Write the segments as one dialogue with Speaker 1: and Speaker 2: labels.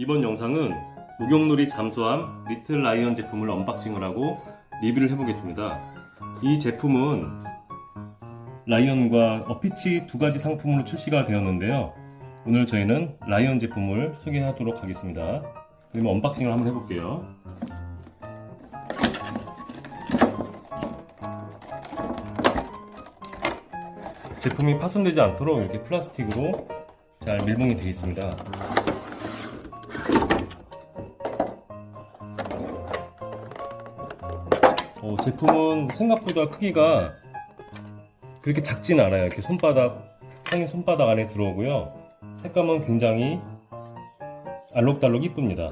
Speaker 1: 이번 영상은 목욕놀이 잠수함 리틀 라이언 제품을 unboxing을 하고 리뷰를 해보겠습니다. 이 제품은 라이언과 어피치 두 가지 상품으로 출시가 되었는데요. 오늘 저희는 라이언 제품을 소개하도록 하겠습니다. 그러면 unboxing을 한번 해볼게요. 제품이 파손되지 않도록 이렇게 플라스틱으로 잘 밀봉이 되어 있습니다. 어, 제품은 생각보다 크기가 그렇게 작진 않아요. 이렇게 손바닥, 상의 손바닥 안에 들어오고요. 색감은 굉장히 알록달록 이쁩니다.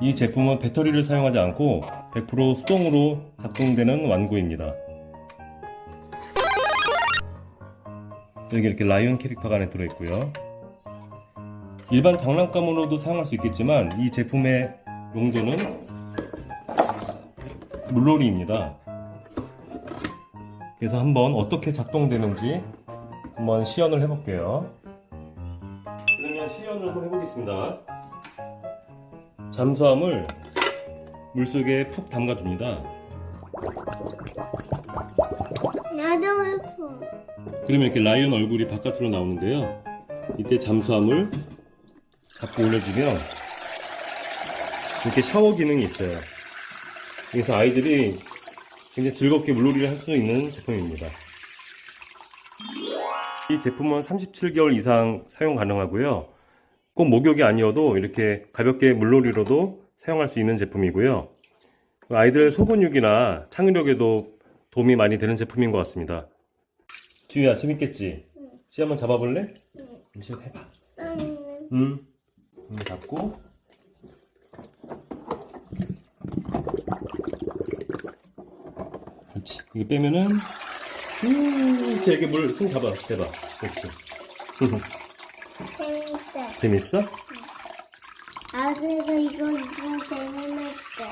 Speaker 1: 이 제품은 배터리를 사용하지 않고 100% 수동으로 작동되는 완구입니다. 여기 이렇게 라이온 캐릭터가 안에 들어있고요. 일반 장난감으로도 사용할 수 있겠지만 이 제품의 용도는 물놀이입니다. 그래서 한번 어떻게 작동되는지 한번 시연을 해 볼게요. 그러면 시연을 한번 해보겠습니다. 잠수함을 물속에 푹 담가 줍니다.
Speaker 2: 나도 예뻐.
Speaker 1: 그러면 이렇게 라이언 얼굴이 바깥으로 나오는데요. 이때 잠수함을 잡고 올려주면 이렇게 샤워 기능이 있어요. 그래서 아이들이 굉장히 즐겁게 물놀이를 할 수 있는 제품입니다. 이 제품은 37개월 이상 사용 가능하고요. 꼭 목욕이 아니어도 이렇게 가볍게 물놀이로도 사용할 수 있는 제품이고요. 아이들 소근육이나 창의력에도 도움이 많이 되는 제품인 것 같습니다. 지우야 재밌겠지? 지 한번 잡아볼래? 응. 지 해봐. 응. 응 잡고. 그렇지. 이거 빼면은 음, 이렇게 물손 잡아. 대봐. 그렇지.
Speaker 2: 재밌어.
Speaker 1: 재밌어?
Speaker 2: 아들도 이거 이거 재밌었어.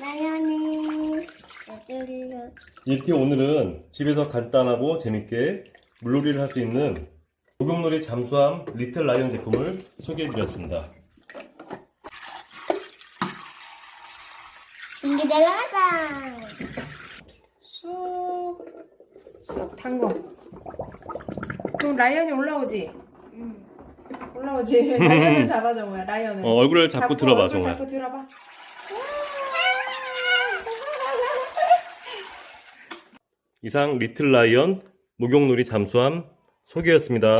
Speaker 2: 나연이
Speaker 1: 이렇게 오늘은 집에서 간단하고 재밌게 물놀이를 할 수 있는 목욕놀이 잠수함 리틀 라이언 제품을 소개해드렸습니다.
Speaker 2: 인기 내려가자.
Speaker 3: 쑥 담궈. 그럼 라이언이 올라오지?
Speaker 2: 응.
Speaker 3: 올라오지. 라이언을 잡아줘, 뭐야, 라이언을.
Speaker 1: 어, 얼굴을 잡고, 들어봐,
Speaker 3: 얼굴
Speaker 1: 정말.
Speaker 3: 잡고 들어봐.
Speaker 1: 이상 리틀 라이언 목욕놀이 잠수함 소개였습니다.